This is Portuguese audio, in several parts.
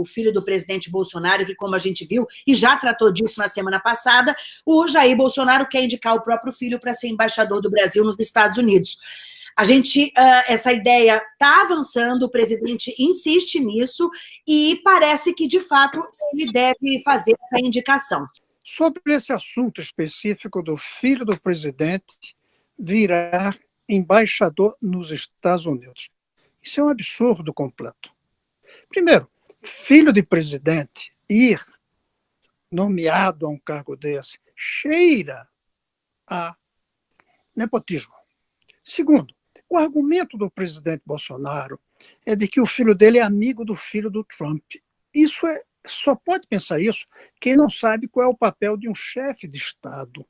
o filho do presidente Bolsonaro, que como a gente viu, e já tratou disso na semana passada, o Jair Bolsonaro quer indicar o próprio filho para ser embaixador do Brasil nos Estados Unidos. A gente, uh, essa ideia está avançando, o presidente insiste nisso e parece que, de fato, ele deve fazer essa indicação. Sobre esse assunto específico do filho do presidente virar embaixador nos Estados Unidos. Isso é um absurdo completo. Primeiro, filho de presidente ir nomeado a um cargo desse cheira a nepotismo. Segundo, o argumento do presidente Bolsonaro é de que o filho dele é amigo do filho do Trump. Isso é, só pode pensar isso quem não sabe qual é o papel de um chefe de Estado.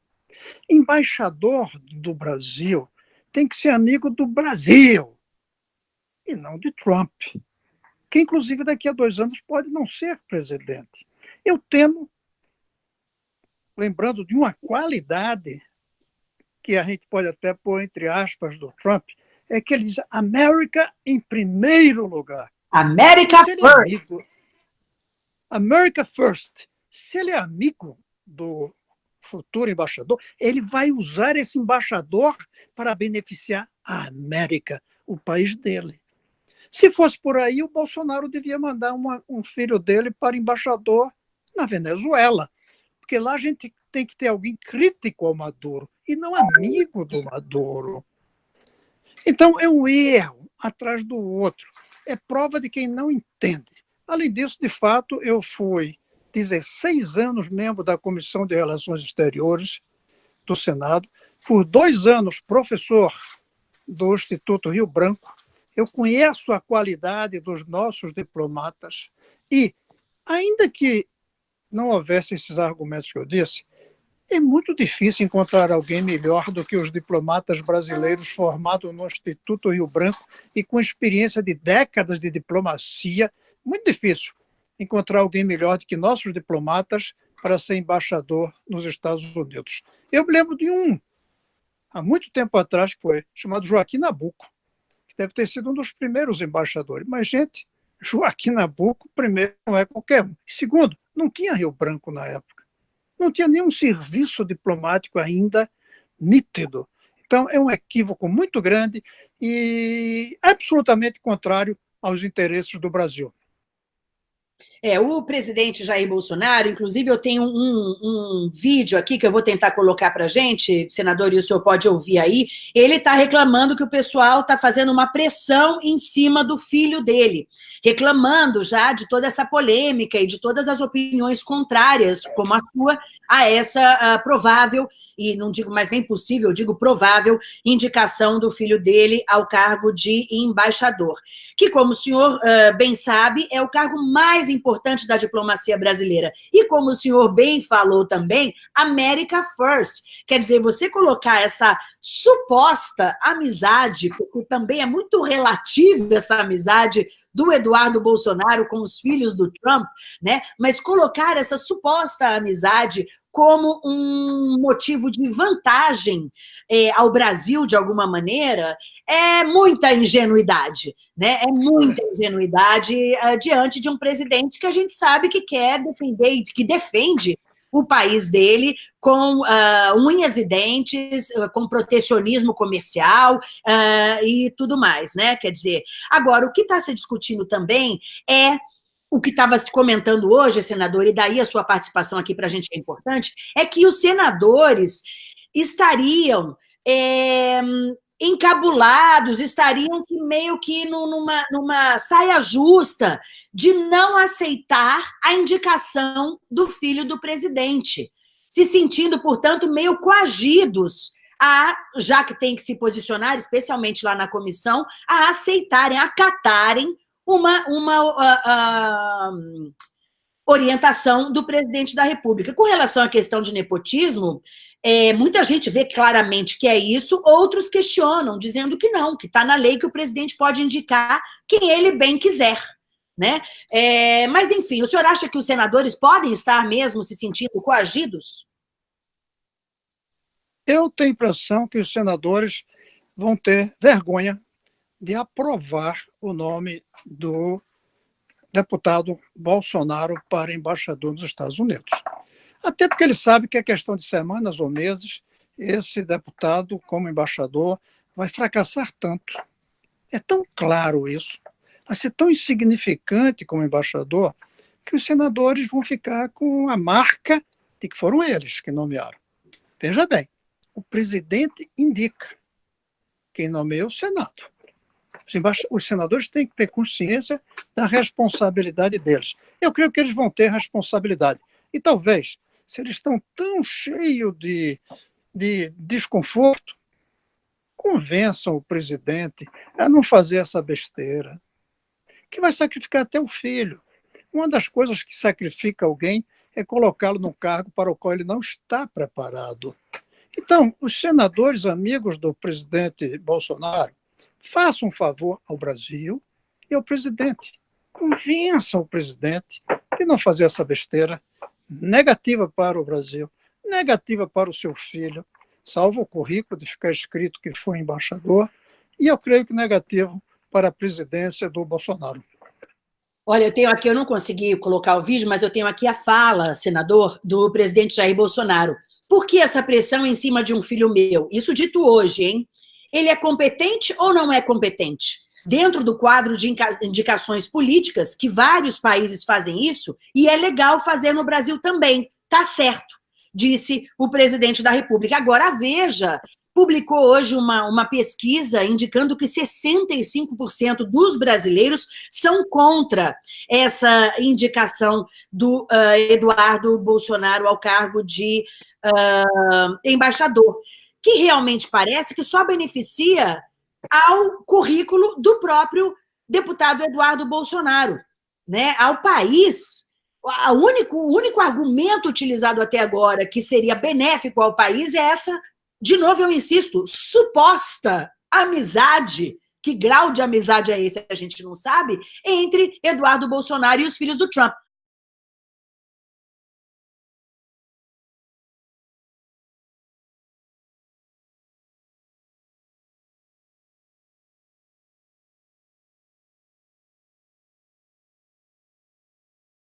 Embaixador do Brasil tem que ser amigo do Brasil e não de Trump, que inclusive daqui a dois anos pode não ser presidente. Eu temo, lembrando de uma qualidade que a gente pode até pôr entre aspas do Trump, é que ele diz América em primeiro lugar. America é first. amigo, America first. Se ele é amigo do futuro embaixador, ele vai usar esse embaixador para beneficiar a América, o país dele. Se fosse por aí, o Bolsonaro devia mandar uma, um filho dele para embaixador na Venezuela, porque lá a gente tem que ter alguém crítico ao Maduro e não amigo do Maduro. Então, é um erro atrás do outro. É prova de quem não entende. Além disso, de fato, eu fui 16 anos membro da Comissão de Relações Exteriores do Senado, por dois anos professor do Instituto Rio Branco, eu conheço a qualidade dos nossos diplomatas e, ainda que não houvesse esses argumentos que eu disse, é muito difícil encontrar alguém melhor do que os diplomatas brasileiros formados no Instituto Rio Branco e com experiência de décadas de diplomacia. Muito difícil encontrar alguém melhor do que nossos diplomatas para ser embaixador nos Estados Unidos. Eu me lembro de um, há muito tempo atrás, que foi chamado Joaquim Nabuco, que deve ter sido um dos primeiros embaixadores. Mas, gente, Joaquim Nabuco, primeiro, não é qualquer um. Segundo, não tinha Rio Branco na época. Não tinha nenhum serviço diplomático ainda nítido. Então, é um equívoco muito grande e absolutamente contrário aos interesses do Brasil. É, o presidente Jair Bolsonaro, inclusive eu tenho um, um vídeo aqui que eu vou tentar colocar para gente, senador, e o senhor pode ouvir aí, ele está reclamando que o pessoal está fazendo uma pressão em cima do filho dele, reclamando já de toda essa polêmica e de todas as opiniões contrárias, como a sua, a essa uh, provável, e não digo mais nem possível, digo provável, indicação do filho dele ao cargo de embaixador, que como o senhor uh, bem sabe, é o cargo mais importante da diplomacia brasileira. E como o senhor bem falou também, America First. Quer dizer, você colocar essa suposta amizade, porque também é muito relativa essa amizade do Eduardo Bolsonaro com os filhos do Trump, né? Mas colocar essa suposta amizade como um motivo de vantagem é, ao Brasil, de alguma maneira, é muita ingenuidade, né? É muita ingenuidade uh, diante de um presidente que a gente sabe que quer defender, que defende o país dele com uh, unhas e dentes, uh, com protecionismo comercial uh, e tudo mais, né? Quer dizer, agora, o que está se discutindo também é o que estava se comentando hoje, senador, e daí a sua participação aqui para a gente é importante, é que os senadores estariam é, encabulados, estariam meio que numa, numa saia justa de não aceitar a indicação do filho do presidente, se sentindo, portanto, meio coagidos a, já que tem que se posicionar, especialmente lá na comissão, a aceitarem, acatarem uma, uma uh, uh, orientação do presidente da República. Com relação à questão de nepotismo, é, muita gente vê claramente que é isso, outros questionam, dizendo que não, que está na lei que o presidente pode indicar quem ele bem quiser. Né? É, mas, enfim, o senhor acha que os senadores podem estar mesmo se sentindo coagidos? Eu tenho a impressão que os senadores vão ter vergonha de aprovar o nome do deputado Bolsonaro para embaixador nos Estados Unidos. Até porque ele sabe que é questão de semanas ou meses, esse deputado, como embaixador, vai fracassar tanto. É tão claro isso, vai ser tão insignificante como embaixador, que os senadores vão ficar com a marca de que foram eles que nomearam. Veja bem, o presidente indica quem nomeia o Senado. Os senadores têm que ter consciência da responsabilidade deles. Eu creio que eles vão ter responsabilidade. E talvez, se eles estão tão cheios de, de desconforto, convençam o presidente a não fazer essa besteira, que vai sacrificar até o filho. Uma das coisas que sacrifica alguém é colocá-lo no cargo para o qual ele não está preparado. Então, os senadores amigos do presidente Bolsonaro façam um favor ao Brasil e ao presidente. Convençam o presidente de não fazer essa besteira negativa para o Brasil, negativa para o seu filho, salvo o currículo de ficar escrito que foi embaixador, e eu creio que negativo para a presidência do Bolsonaro. Olha, eu tenho aqui, eu não consegui colocar o vídeo, mas eu tenho aqui a fala, senador, do presidente Jair Bolsonaro. Por que essa pressão em cima de um filho meu? Isso dito hoje, hein? Ele é competente ou não é competente? Dentro do quadro de indicações políticas, que vários países fazem isso, e é legal fazer no Brasil também, tá certo, disse o presidente da República. Agora, a Veja publicou hoje uma, uma pesquisa indicando que 65% dos brasileiros são contra essa indicação do uh, Eduardo Bolsonaro ao cargo de uh, embaixador, que realmente parece que só beneficia ao currículo do próprio deputado Eduardo Bolsonaro, né? ao país. O único, o único argumento utilizado até agora que seria benéfico ao país é essa de novo eu insisto, suposta amizade, que grau de amizade é esse, a gente não sabe, entre Eduardo Bolsonaro e os filhos do Trump.